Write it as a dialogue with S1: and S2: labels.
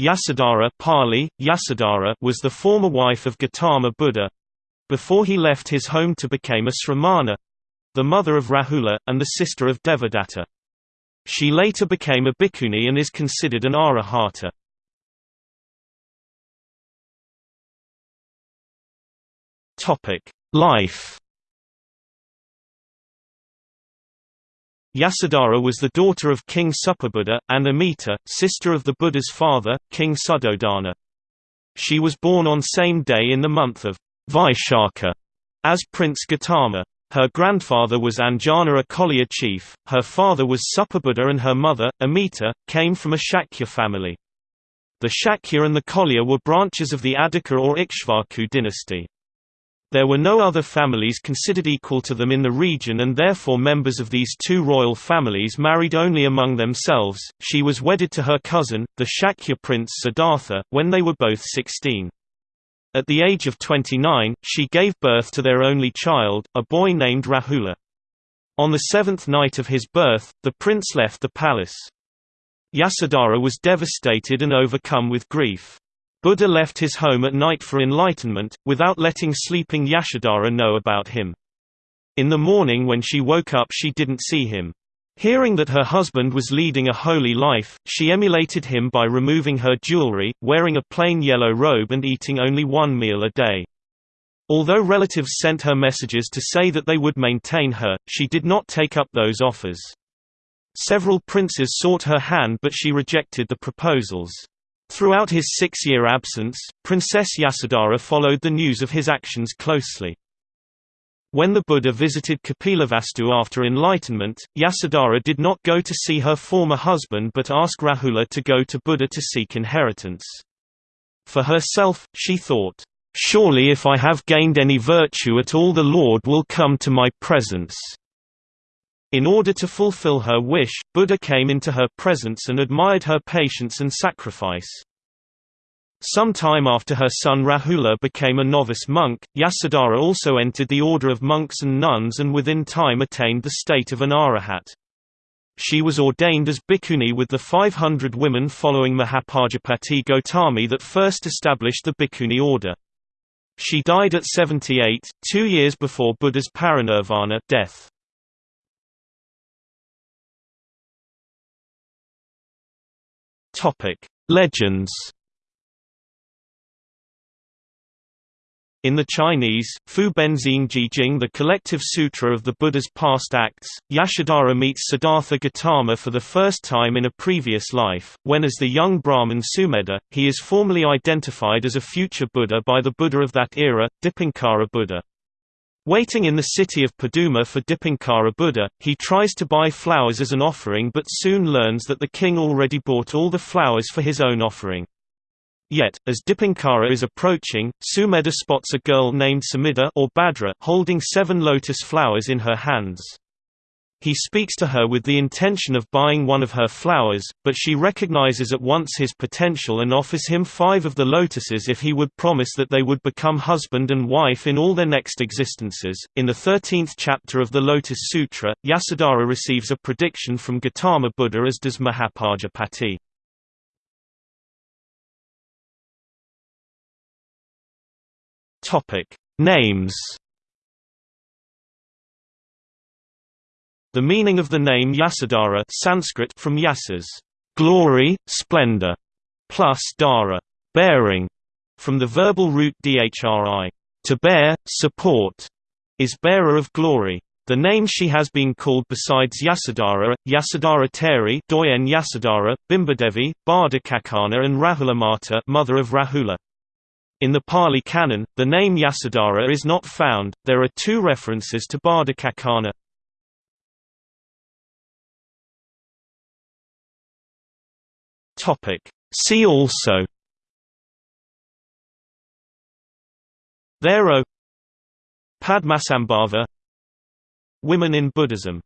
S1: Yasodhara Pali, Yasodhara was the former wife of Gautama Buddha before he left his home to become a Sramana the mother of Rahula, and the sister of Devadatta. She later became a bhikkhuni and is considered an arahata. Life Yasodhara was the daughter of King Supabuddha, and Amita, sister of the Buddha's father, King Suddhodana. She was born on same day in the month of Vaishakha as Prince Gautama. Her grandfather was Anjana a Koliya chief, her father was Supabuddha and her mother, Amita, came from a Shakya family. The Shakya and the Koliya were branches of the Adicca or Ikshvaku dynasty. There were no other families considered equal to them in the region and therefore members of these two royal families married only among themselves. She was wedded to her cousin, the Shakya prince Siddhartha, when they were both 16. At the age of 29, she gave birth to their only child, a boy named Rahula. On the seventh night of his birth, the prince left the palace. Yasodhara was devastated and overcome with grief. Buddha left his home at night for enlightenment, without letting sleeping Yasodhara know about him. In the morning when she woke up she didn't see him. Hearing that her husband was leading a holy life, she emulated him by removing her jewelry, wearing a plain yellow robe and eating only one meal a day. Although relatives sent her messages to say that they would maintain her, she did not take up those offers. Several princes sought her hand but she rejected the proposals. Throughout his six-year absence, Princess Yasodhara followed the news of his actions closely. When the Buddha visited Kapilavastu after enlightenment, Yasodhara did not go to see her former husband but asked Rahula to go to Buddha to seek inheritance. For herself, she thought, "'Surely if I have gained any virtue at all the Lord will come to my presence.' In order to fulfill her wish, Buddha came into her presence and admired her patience and sacrifice. Some time after her son Rahula became a novice monk, Yasodhara also entered the order of monks and nuns and within time attained the state of an arahat. She was ordained as bhikkhuni with the 500 women following Mahapajapati Gotami that first established the bhikkhuni order. She died at 78, two years before Buddha's parinirvana death. Topic: Legends. In the Chinese, Fo Benxing Jing the collective sutra of the Buddha's past acts, Yasodhara meets Siddhartha Gautama for the first time in a previous life, when as the young Brahmin Sumedha, he is formally identified as a future Buddha by the Buddha of that era, Dipankara Buddha. Waiting in the city of Paduma for Dipankara Buddha, he tries to buy flowers as an offering but soon learns that the king already bought all the flowers for his own offering. Yet, as Dipankara is approaching, Sumedha spots a girl named Samida or Bhadra holding seven lotus flowers in her hands. He speaks to her with the intention of buying one of her flowers, but she recognizes at once his potential and offers him five of the lotuses if he would promise that they would become husband and wife in all their next existences. In the 13th chapter of the Lotus Sutra, Yasodhara receives a prediction from Gautama Buddha as does Mahapajapati. Topic: Names The meaning of the name Yasodhara Sanskrit from yasas, glory, splendor, plus dara, bearing, from the verbal root dhri, to bear, support, is bearer of glory. The name she has been called besides Yasodhara, Yasodhara Theri, Doyen Yasodhara, Bimbadevi, Bhaddakaccana and Rahulamata, mother of Rahula. In the Pali Canon, the name Yasodhara is not found. There are two references to Bhaddakaccana. Topic. See also Thero Padmasambhava Women in Buddhism